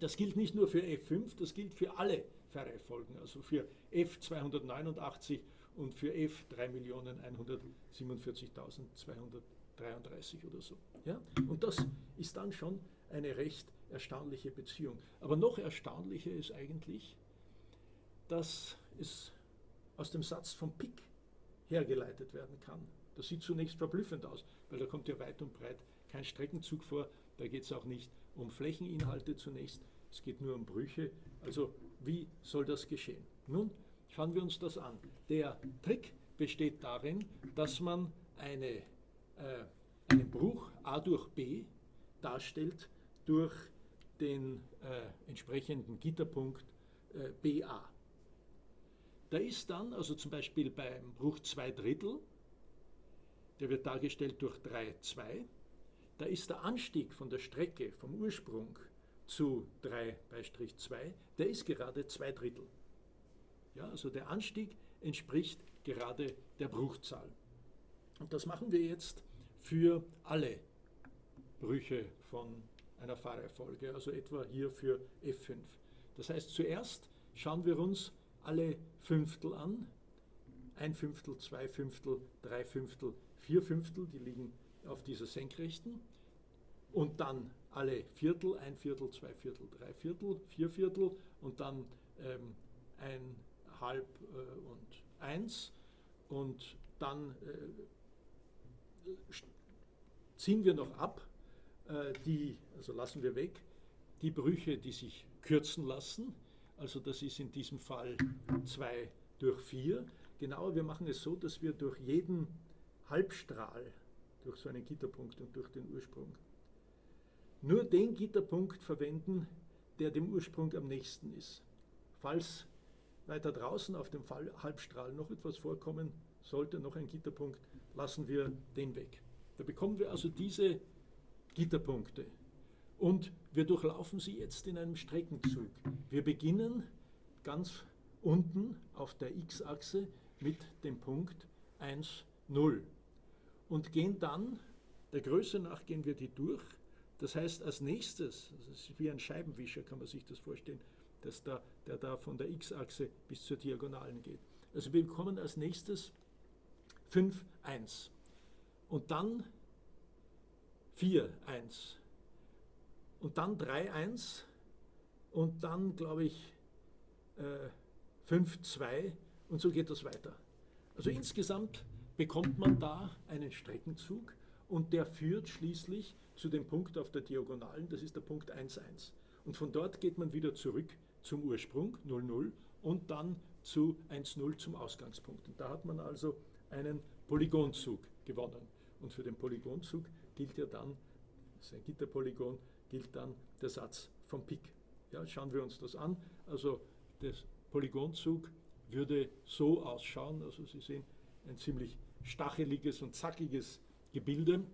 A: Das gilt nicht nur für F5, das gilt für alle Ferre-Folgen, also für F289 und für F 3.147.233 oder so. Ja? Und das ist dann schon eine recht erstaunliche Beziehung. Aber noch erstaunlicher ist eigentlich, dass es aus dem Satz von Pick hergeleitet werden kann. Das sieht zunächst verblüffend aus, weil da kommt ja weit und breit kein Streckenzug vor. Da geht es auch nicht um Flächeninhalte zunächst, es geht nur um Brüche. Also wie soll das geschehen? Nun, Schauen wir uns das an. Der Trick besteht darin, dass man eine, äh, einen Bruch a durch b darstellt durch den äh, entsprechenden Gitterpunkt äh, BA. Da ist dann, also zum Beispiel beim Bruch 2 Drittel, der wird dargestellt durch 3, 2, da ist der Anstieg von der Strecke vom Ursprung zu 3 bei Strich 2, der ist gerade 2 Drittel. Ja, also der Anstieg entspricht gerade der Bruchzahl. Und das machen wir jetzt für alle Brüche von einer Fahrerfolge, also etwa hier für F5. Das heißt, zuerst schauen wir uns alle Fünftel an. Ein Fünftel, zwei Fünftel, drei Fünftel, vier Fünftel, die liegen auf dieser Senkrechten. Und dann alle Viertel, ein Viertel, zwei Viertel, drei Viertel, vier Viertel und dann ähm, ein Halb äh, und eins. Und dann äh, ziehen wir noch ab, äh, die, also lassen wir weg, die Brüche, die sich kürzen lassen. Also das ist in diesem Fall 2 durch 4. Genauer, wir machen es so, dass wir durch jeden Halbstrahl, durch so einen Gitterpunkt und durch den Ursprung, nur den Gitterpunkt verwenden, der dem Ursprung am nächsten ist. Falls weiter draußen auf dem Halbstrahl noch etwas vorkommen sollte, noch ein Gitterpunkt, lassen wir den weg. Da bekommen wir also diese Gitterpunkte. Und wir durchlaufen sie jetzt in einem Streckenzug. Wir beginnen ganz unten auf der x-Achse mit dem Punkt 1, 0 und gehen dann, der Größe nach gehen wir die durch. Das heißt, als nächstes, das ist wie ein Scheibenwischer, kann man sich das vorstellen, dass da, der da von der x-Achse bis zur Diagonalen geht. Also wir bekommen als nächstes 5, 1 und dann 4, 1 und dann 3-1 und dann, glaube ich, äh, 5-2 und so geht das weiter. Also insgesamt bekommt man da einen Streckenzug und der führt schließlich zu dem Punkt auf der Diagonalen, das ist der Punkt 1-1. Und von dort geht man wieder zurück zum Ursprung 0-0 und dann zu 1-0 zum Ausgangspunkt. Und da hat man also einen Polygonzug gewonnen. Und für den Polygonzug gilt ja dann, das ist ein Gitterpolygon, gilt dann der Satz vom Pik. Ja, schauen wir uns das an. Also der Polygonzug würde so ausschauen. Also Sie sehen ein ziemlich stacheliges und zackiges Gebilde.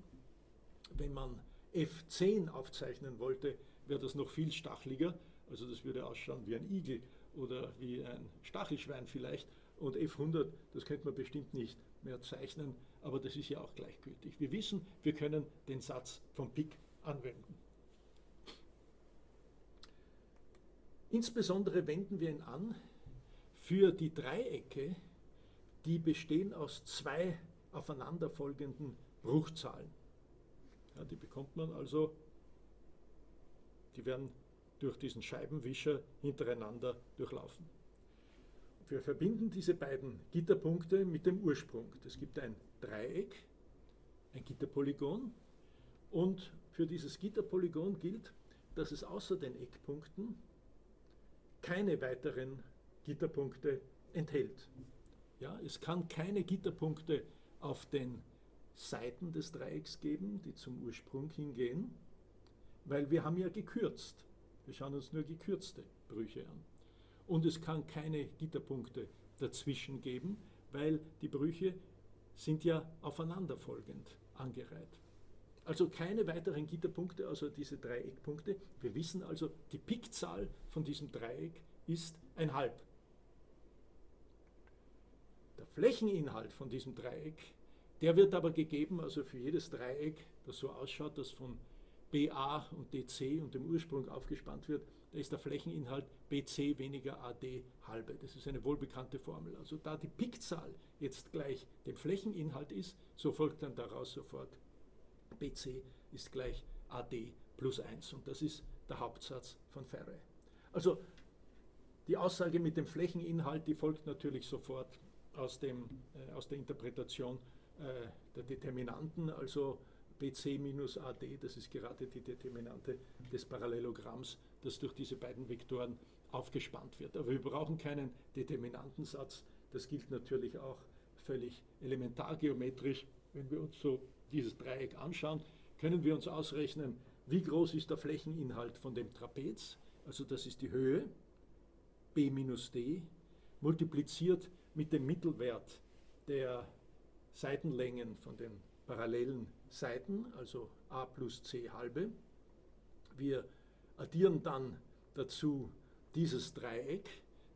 A: Wenn man F10 aufzeichnen wollte, wäre das noch viel stacheliger. Also das würde ausschauen wie ein Igel oder wie ein Stachelschwein vielleicht. Und F100, das könnte man bestimmt nicht mehr zeichnen, aber das ist ja auch gleichgültig. Wir wissen, wir können den Satz vom Pik anwenden. Insbesondere wenden wir ihn an für die Dreiecke, die bestehen aus zwei aufeinanderfolgenden Bruchzahlen. Ja, die bekommt man also, die werden durch diesen Scheibenwischer hintereinander durchlaufen. Wir verbinden diese beiden Gitterpunkte mit dem Ursprung. Es gibt ein Dreieck, ein Gitterpolygon und für dieses Gitterpolygon gilt, dass es außer den Eckpunkten keine weiteren Gitterpunkte enthält. Ja, es kann keine Gitterpunkte auf den Seiten des Dreiecks geben, die zum Ursprung hingehen, weil wir haben ja gekürzt. Wir schauen uns nur gekürzte Brüche an. Und es kann keine Gitterpunkte dazwischen geben, weil die Brüche sind ja aufeinanderfolgend angereiht. Also keine weiteren Gitterpunkte, außer diese drei Eckpunkte. Wir wissen also, die Pikzahl von diesem Dreieck ist ein Halb. Flächeninhalt von diesem Dreieck, der wird aber gegeben, also für jedes Dreieck, das so ausschaut, das von BA und DC und dem Ursprung aufgespannt wird, da ist der Flächeninhalt BC weniger AD halbe. Das ist eine wohlbekannte Formel. Also da die Pikzahl jetzt gleich dem Flächeninhalt ist, so folgt dann daraus sofort BC ist gleich AD plus 1 und das ist der Hauptsatz von Ferre. Also die Aussage mit dem Flächeninhalt, die folgt natürlich sofort aus, dem, äh, aus der Interpretation äh, der Determinanten, also BC minus AD, das ist gerade die Determinante des Parallelogramms, das durch diese beiden Vektoren aufgespannt wird. Aber wir brauchen keinen Determinantensatz. Das gilt natürlich auch völlig elementargeometrisch. Wenn wir uns so dieses Dreieck anschauen, können wir uns ausrechnen, wie groß ist der Flächeninhalt von dem Trapez. Also das ist die Höhe, b minus d, multipliziert mit dem Mittelwert der Seitenlängen von den parallelen Seiten, also a plus c halbe. Wir addieren dann dazu dieses Dreieck,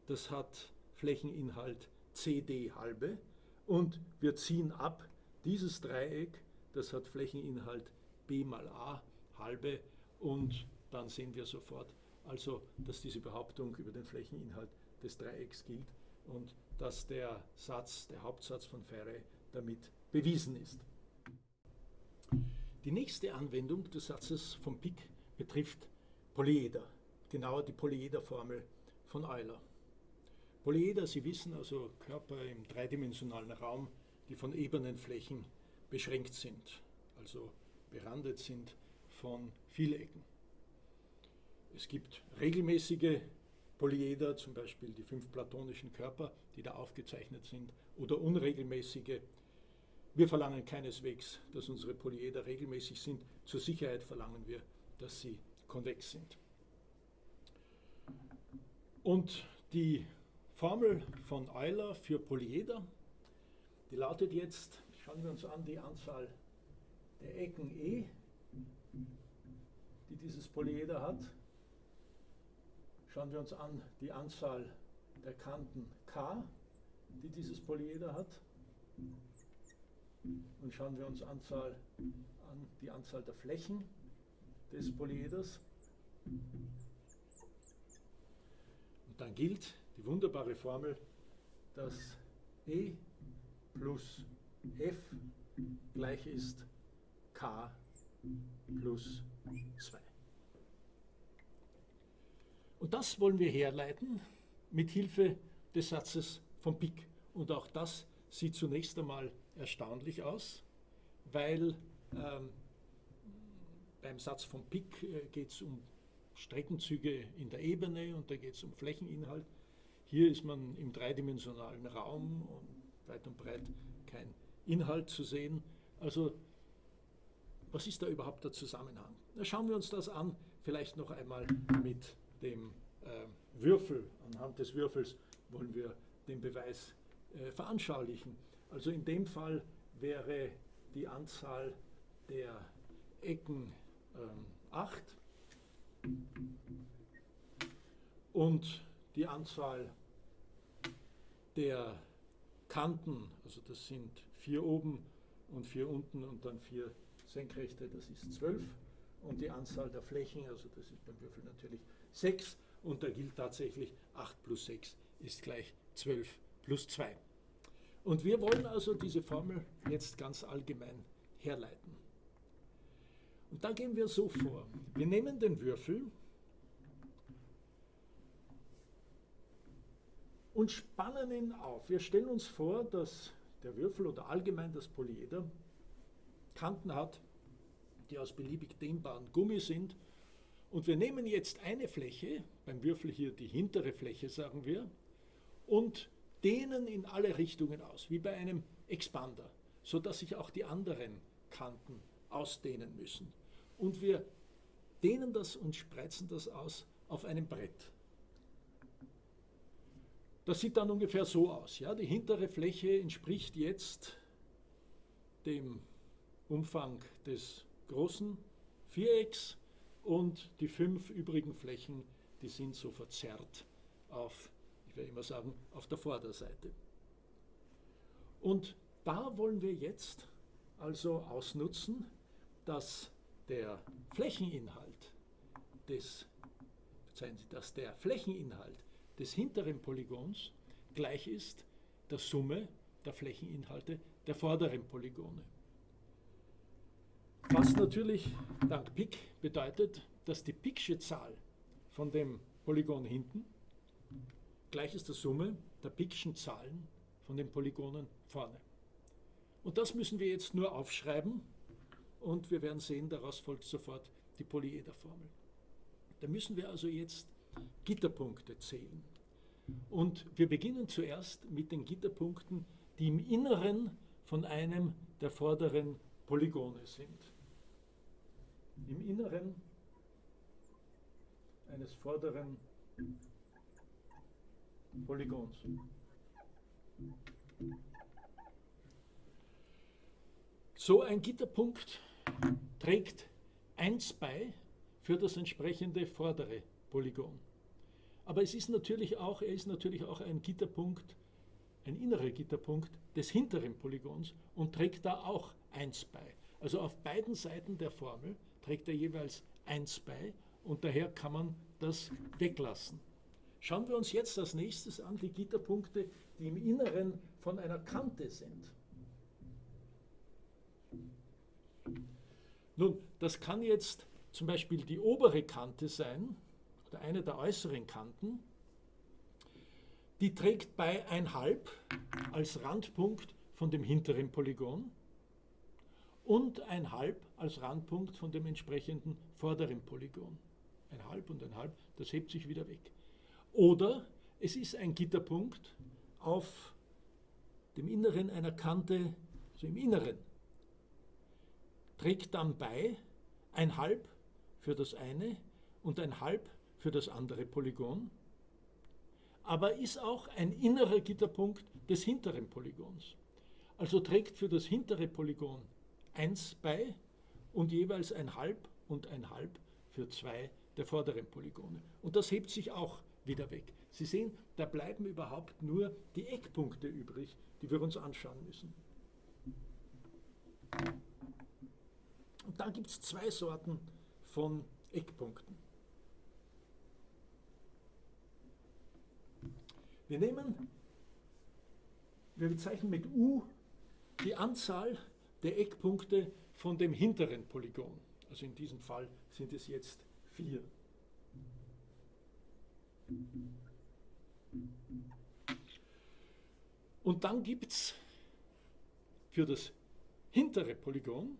A: das hat Flächeninhalt cd halbe. Und wir ziehen ab dieses Dreieck, das hat Flächeninhalt b mal a halbe. Und dann sehen wir sofort also, dass diese Behauptung über den Flächeninhalt des Dreiecks gilt. Und dass der Satz, der Hauptsatz von Faraday damit bewiesen ist. Die nächste Anwendung des Satzes von Pick betrifft Polyeder, genauer die Polyederformel von Euler. Polyeder, Sie wissen also Körper im dreidimensionalen Raum, die von ebenen Flächen beschränkt sind, also berandet sind von Vielecken. Es gibt regelmäßige Polyeder, zum Beispiel die fünf platonischen Körper, die da aufgezeichnet sind, oder unregelmäßige. Wir verlangen keineswegs, dass unsere Polyeder regelmäßig sind. Zur Sicherheit verlangen wir, dass sie konvex sind. Und die Formel von Euler für Polyeder, die lautet jetzt, schauen wir uns an, die Anzahl der Ecken E, die dieses Polyeder hat. Schauen wir uns an die Anzahl der Kanten K, die dieses Polyeder hat. Und schauen wir uns Anzahl an die Anzahl der Flächen des Polyeders. Und dann gilt die wunderbare Formel, dass E plus F gleich ist K plus 2. Und das wollen wir herleiten mit Hilfe des Satzes von Pick. Und auch das sieht zunächst einmal erstaunlich aus, weil ähm, beim Satz von Pick äh, geht es um Streckenzüge in der Ebene und da geht es um Flächeninhalt. Hier ist man im dreidimensionalen Raum und weit und breit kein Inhalt zu sehen. Also was ist da überhaupt der Zusammenhang? Na, schauen wir uns das an, vielleicht noch einmal mit dem äh, Würfel, anhand des Würfels wollen wir den Beweis äh, veranschaulichen. Also in dem Fall wäre die Anzahl der Ecken ähm, 8 und die Anzahl der Kanten, also das sind vier oben und vier unten und dann vier senkrechte, das ist 12 und die Anzahl der Flächen, also das ist beim Würfel natürlich 6 und da gilt tatsächlich 8 plus 6 ist gleich 12 plus 2. Und wir wollen also diese Formel jetzt ganz allgemein herleiten. Und da gehen wir so vor. Wir nehmen den Würfel und spannen ihn auf. Wir stellen uns vor, dass der Würfel oder allgemein das Polyeder Kanten hat, die aus beliebig dehnbaren Gummi sind und wir nehmen jetzt eine Fläche, beim Würfel hier die hintere Fläche, sagen wir, und dehnen in alle Richtungen aus, wie bei einem Expander, sodass sich auch die anderen Kanten ausdehnen müssen. Und wir dehnen das und spreizen das aus auf einem Brett. Das sieht dann ungefähr so aus. Ja? Die hintere Fläche entspricht jetzt dem Umfang des großen Vierecks und die fünf übrigen Flächen, die sind so verzerrt auf, ich werde immer sagen, auf der Vorderseite. Und da wollen wir jetzt also ausnutzen, dass der Flächeninhalt des, verzeihen Sie, dass der Flächeninhalt des hinteren Polygons gleich ist der Summe der Flächeninhalte der vorderen Polygone. Was natürlich dank Pick bedeutet, dass die Picksche Zahl von dem Polygon hinten gleich ist der Summe der Pickschen Zahlen von den Polygonen vorne. Und das müssen wir jetzt nur aufschreiben und wir werden sehen, daraus folgt sofort die Polyederformel. Da müssen wir also jetzt Gitterpunkte zählen. Und wir beginnen zuerst mit den Gitterpunkten, die im Inneren von einem der vorderen Polygone sind. Im Inneren eines vorderen Polygons. So ein Gitterpunkt trägt 1 bei für das entsprechende vordere Polygon. Aber es ist natürlich auch, er ist natürlich auch ein Gitterpunkt, ein innerer Gitterpunkt des hinteren Polygons und trägt da auch 1 bei. Also auf beiden Seiten der Formel trägt er jeweils 1 bei und daher kann man das weglassen. Schauen wir uns jetzt als nächstes an die Gitterpunkte, die im Inneren von einer Kante sind. Nun, das kann jetzt zum Beispiel die obere Kante sein, oder eine der äußeren Kanten. Die trägt bei 1,5 als Randpunkt von dem hinteren Polygon und 1,5 als Randpunkt von dem entsprechenden vorderen Polygon. 1,5 und 1,5, das hebt sich wieder weg. Oder es ist ein Gitterpunkt auf dem Inneren einer Kante, also im Inneren, trägt dann bei ein Halb für das eine und ein Halb für das andere Polygon, aber ist auch ein innerer Gitterpunkt des hinteren Polygons. Also trägt für das hintere Polygon 1 bei und jeweils ein Halb und ein Halb für zwei der vorderen Polygone. Und das hebt sich auch wieder weg. Sie sehen, da bleiben überhaupt nur die Eckpunkte übrig, die wir uns anschauen müssen. Und da gibt es zwei Sorten von Eckpunkten. Wir nehmen, wir bezeichnen mit U die Anzahl der Eckpunkte von dem hinteren Polygon. Also in diesem Fall sind es jetzt vier. Und dann gibt es für das hintere Polygon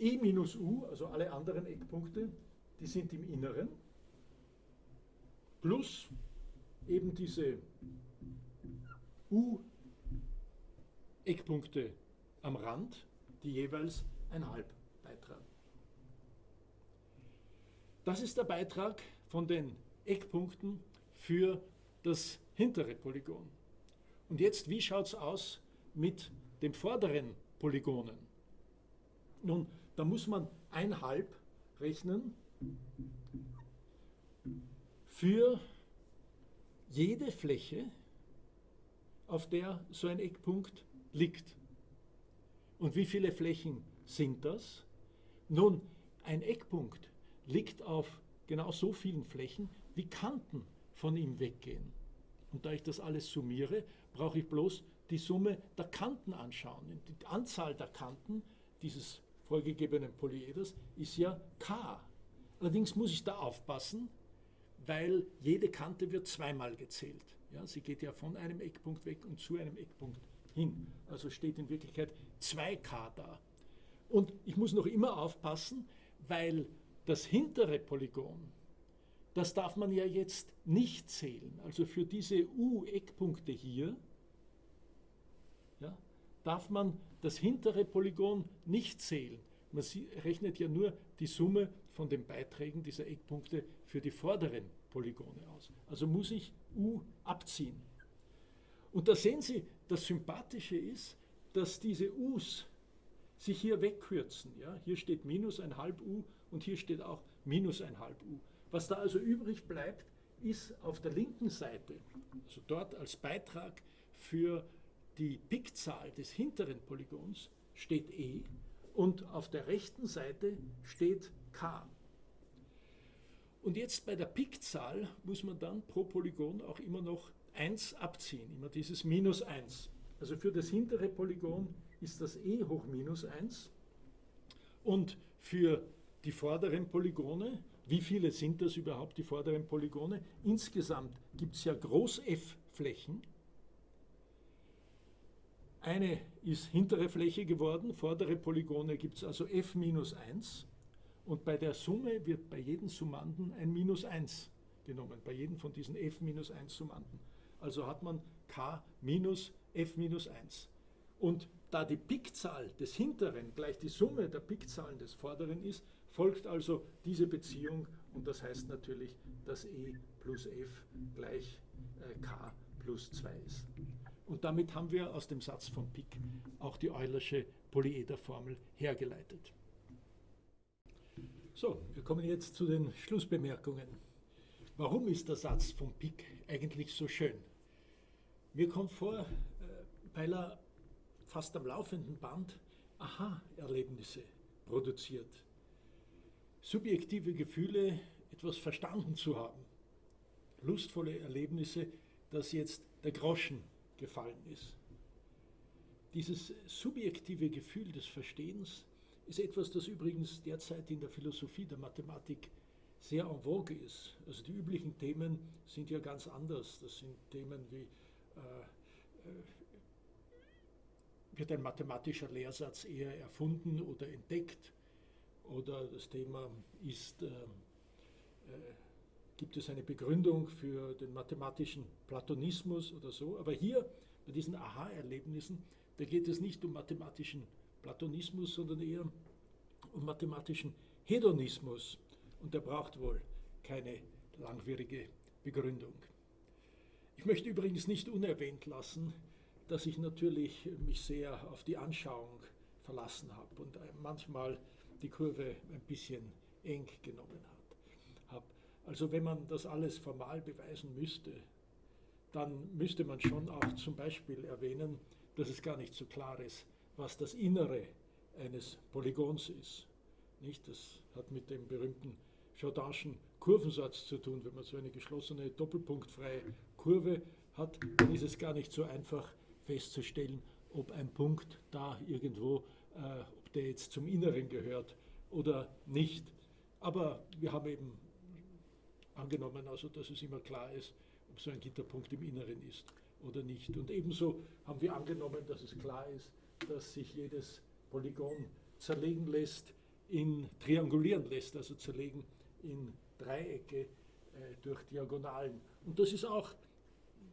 A: E minus U, also alle anderen Eckpunkte, die sind im Inneren, plus eben diese U-Eckpunkte am Rand, die jeweils ein Halb beitragen. Das ist der Beitrag von den Eckpunkten für das hintere Polygon. Und jetzt, wie schaut es aus mit den vorderen Polygonen? Nun, da muss man ein Halb rechnen für jede Fläche, auf der so ein Eckpunkt liegt. Und wie viele Flächen sind das? Nun, ein Eckpunkt liegt auf genau so vielen Flächen, wie Kanten von ihm weggehen. Und da ich das alles summiere, brauche ich bloß die Summe der Kanten anschauen. Die Anzahl der Kanten dieses vorgegebenen Polyeders ist ja k. Allerdings muss ich da aufpassen, weil jede Kante wird zweimal gezählt. Ja, sie geht ja von einem Eckpunkt weg und zu einem Eckpunkt hin. Also steht in Wirklichkeit 2k da. Und ich muss noch immer aufpassen, weil das hintere Polygon, das darf man ja jetzt nicht zählen. Also für diese U-Eckpunkte hier ja, darf man das hintere Polygon nicht zählen. Man rechnet ja nur die Summe von den Beiträgen dieser Eckpunkte für die vorderen Polygone aus. Also muss ich U abziehen. Und da sehen Sie, das Sympathische ist, dass diese U's sich hier wegkürzen. Ja? Hier steht minus ein halb U und hier steht auch minus ein halb U. Was da also übrig bleibt, ist auf der linken Seite, also dort als Beitrag für die Pickzahl des hinteren Polygons steht E und auf der rechten Seite steht K. Und jetzt bei der Pickzahl muss man dann pro Polygon auch immer noch 1 abziehen, immer dieses minus 1. Also für das hintere Polygon ist das E hoch minus 1 und für die vorderen Polygone. Wie viele sind das überhaupt, die vorderen Polygone? Insgesamt gibt es ja Groß-F-Flächen. Eine ist hintere Fläche geworden, vordere Polygone gibt es also f minus 1. Und bei der Summe wird bei jedem Summanden ein Minus 1 genommen, bei jedem von diesen f minus 1 Summanden. Also hat man k minus f minus 1. Und da die Pikzahl des hinteren gleich die Summe der Pikzahlen des vorderen ist, folgt also diese Beziehung und das heißt natürlich, dass e plus f gleich äh, k plus 2 ist. Und damit haben wir aus dem Satz von Pick auch die Eulersche Polyederformel hergeleitet. So, wir kommen jetzt zu den Schlussbemerkungen. Warum ist der Satz von Pick eigentlich so schön? Mir kommt vor, äh, weil er fast am laufenden Band Aha-Erlebnisse produziert. Subjektive Gefühle, etwas verstanden zu haben. Lustvolle Erlebnisse, dass jetzt der Groschen gefallen ist. Dieses subjektive Gefühl des Verstehens ist etwas, das übrigens derzeit in der Philosophie der Mathematik sehr en vogue ist. Also die üblichen Themen sind ja ganz anders. Das sind Themen wie wird ein mathematischer Lehrsatz eher erfunden oder entdeckt? Oder das Thema ist, äh, äh, gibt es eine Begründung für den mathematischen Platonismus oder so? Aber hier bei diesen Aha-Erlebnissen, da geht es nicht um mathematischen Platonismus, sondern eher um mathematischen Hedonismus. Und der braucht wohl keine langwierige Begründung. Ich möchte übrigens nicht unerwähnt lassen, dass ich natürlich mich sehr auf die Anschauung verlassen habe und manchmal die Kurve ein bisschen eng genommen hat. Also wenn man das alles formal beweisen müsste, dann müsste man schon auch zum Beispiel erwähnen, dass es gar nicht so klar ist, was das Innere eines Polygons ist. Nicht? Das hat mit dem berühmten Jordanschen Kurvensatz zu tun. Wenn man so eine geschlossene, doppelpunktfreie Kurve hat, dann ist es gar nicht so einfach, festzustellen, ob ein Punkt da irgendwo, äh, ob der jetzt zum Inneren gehört oder nicht. Aber wir haben eben angenommen, also dass es immer klar ist, ob so ein Gitterpunkt im Inneren ist oder nicht. Und ebenso haben wir angenommen, dass es klar ist, dass sich jedes Polygon zerlegen lässt, in triangulieren lässt, also zerlegen in Dreiecke äh, durch Diagonalen. Und das ist auch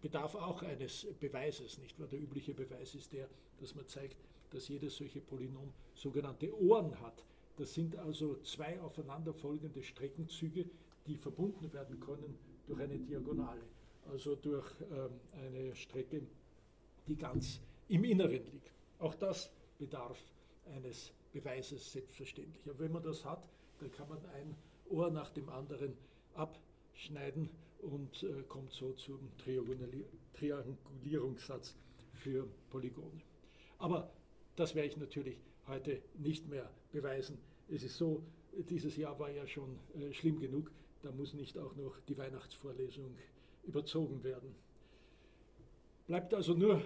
A: bedarf auch eines Beweises, nicht wahr? Der übliche Beweis ist der, dass man zeigt, dass jedes solche Polynom sogenannte Ohren hat. Das sind also zwei aufeinanderfolgende Streckenzüge, die verbunden werden können durch eine Diagonale, also durch ähm, eine Strecke, die ganz im Inneren liegt. Auch das bedarf eines Beweises selbstverständlich. Aber wenn man das hat, dann kann man ein Ohr nach dem anderen abschneiden und äh, kommt so zum Triangulierungssatz für Polygone. Aber das werde ich natürlich heute nicht mehr beweisen. Es ist so, dieses Jahr war ja schon äh, schlimm genug, da muss nicht auch noch die Weihnachtsvorlesung überzogen werden. Bleibt also nur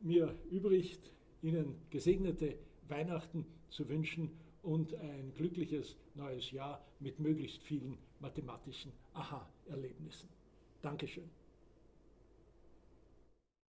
A: mir übrig, Ihnen gesegnete Weihnachten zu wünschen und ein glückliches neues Jahr mit möglichst vielen mathematischen Aha-Erlebnissen. Dankeschön.